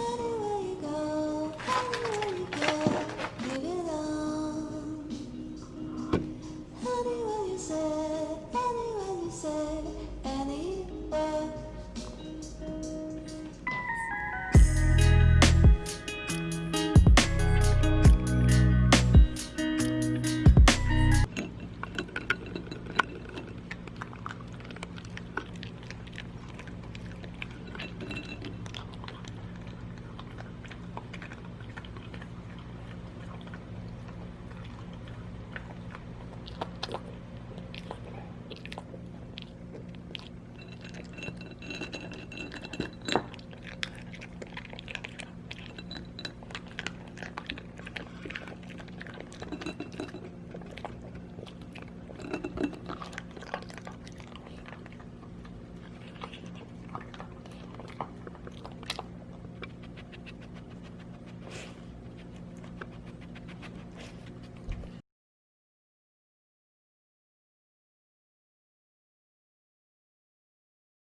Anywhere you say?